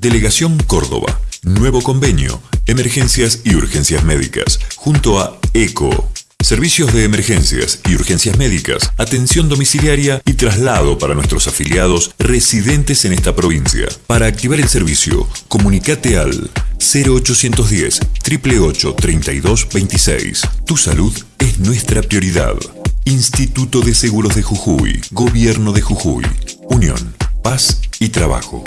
Delegación Córdoba. Nuevo convenio. Emergencias y urgencias médicas. Junto a ECO. Servicios de emergencias y urgencias médicas, atención domiciliaria y traslado para nuestros afiliados residentes en esta provincia. Para activar el servicio, comunicate al 0810 888 3226. Tu salud es nuestra prioridad. Instituto de Seguros de Jujuy, Gobierno de Jujuy, Unión, Paz y Trabajo.